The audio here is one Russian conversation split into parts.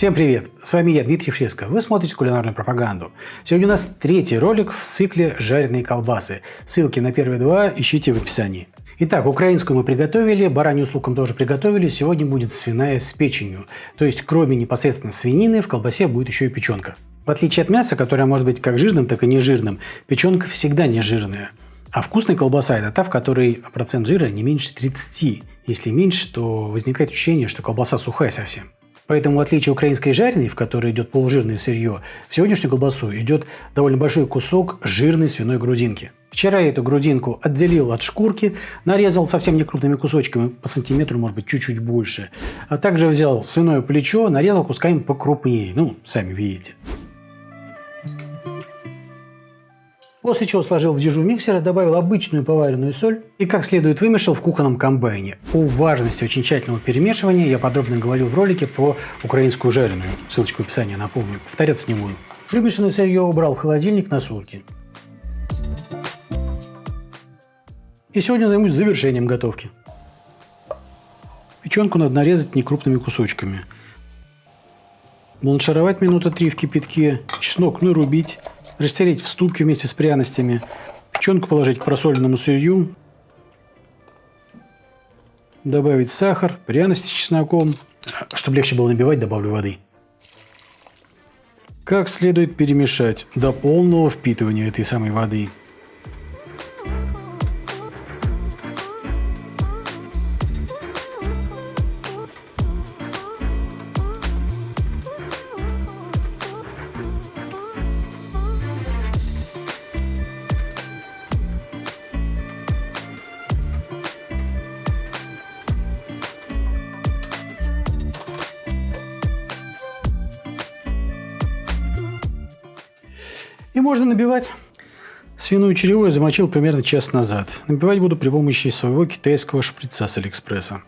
Всем привет! С вами я, Дмитрий Фреско. Вы смотрите кулинарную пропаганду. Сегодня у нас третий ролик в цикле «Жареные колбасы». Ссылки на первые два ищите в описании. Итак, украинскую мы приготовили, баранью с луком тоже приготовили. Сегодня будет свиная с печенью. То есть, кроме непосредственно свинины, в колбасе будет еще и печенка. В отличие от мяса, которое может быть как жирным, так и нежирным, печенка всегда не жирная. А вкусная колбаса – это та, в которой процент жира не меньше 30. Если меньше, то возникает ощущение, что колбаса сухая совсем. Поэтому, в отличие украинской жареной, в которой идет полужирное сырье, в сегодняшнюю колбасу идет довольно большой кусок жирной свиной грудинки. Вчера я эту грудинку отделил от шкурки, нарезал совсем не крупными кусочками, по сантиметру, может быть, чуть-чуть больше. А также взял свиное плечо, нарезал кусками покрупнее. Ну, сами видите. После чего сложил в дежу миксера, добавил обычную поваренную соль и как следует вымешал в кухонном комбайне. О важности очень тщательного перемешивания я подробно говорил в ролике про украинскую жареную. Ссылочку в описании напомню, повторяться не буду. Вымешанное сырье убрал в холодильник на сутки. И сегодня займусь завершением готовки. Печенку надо нарезать некрупными кусочками. Бланшировать минута три в кипятке, чеснок нарубить, растереть в ступке вместе с пряностями, печенку положить к просоленному сырью, добавить сахар, пряности с чесноком. Чтобы легче было набивать, добавлю воды. Как следует перемешать до полного впитывания этой самой воды. И можно набивать. Свиную черевую замочил примерно час назад. Набивать буду при помощи своего китайского шприца с Алиэкспресса.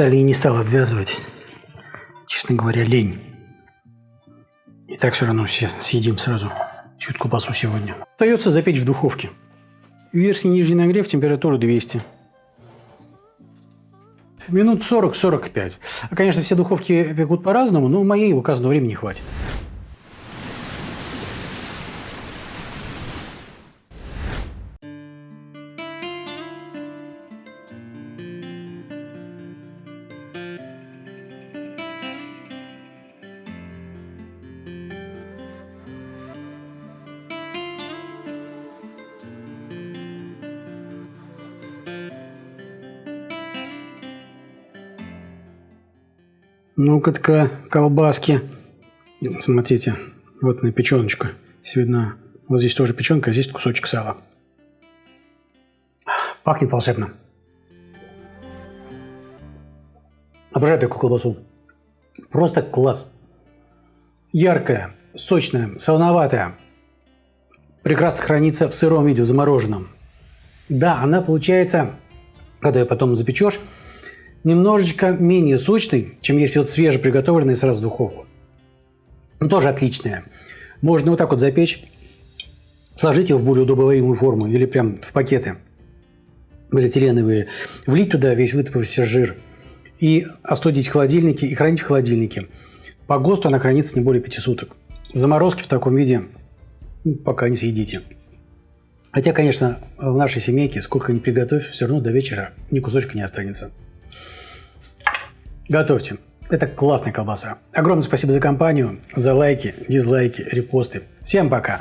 Стали и не стал обвязывать. Честно говоря, лень. И так все равно все съедим сразу. Чутку пасу сегодня. Остается запечь в духовке. Верхний и нижний нагрев, температура 200. Минут 40-45. А, конечно, все духовки пекут по-разному, но моей указанного времени хватит. Ну-ка, колбаски. Смотрите, вот она печеночка. Здесь видно. Вот здесь тоже печенка, а здесь кусочек сала. Пахнет волшебно. Обожаю такую колбасу. Просто класс. Яркая, сочная, солоноватая. Прекрасно хранится в сыром виде, в замороженном. Да, она получается, когда ее потом запечешь, немножечко менее сочный, чем если вот свежеприготовленный сразу в духовку. Но тоже отличная. Можно вот так вот запечь, сложить его в более удобоваримую форму или прям в пакеты полиэтиленовые, влить туда весь вытопившийся жир и остудить в холодильнике и хранить в холодильнике. По ГОСТу она хранится не более 5 суток. В заморозке в таком виде ну, пока не съедите. Хотя, конечно, в нашей семейке, сколько ни приготовь, все равно до вечера ни кусочка не останется. Готовьте. Это классная колбаса. Огромное спасибо за компанию, за лайки, дизлайки, репосты. Всем пока!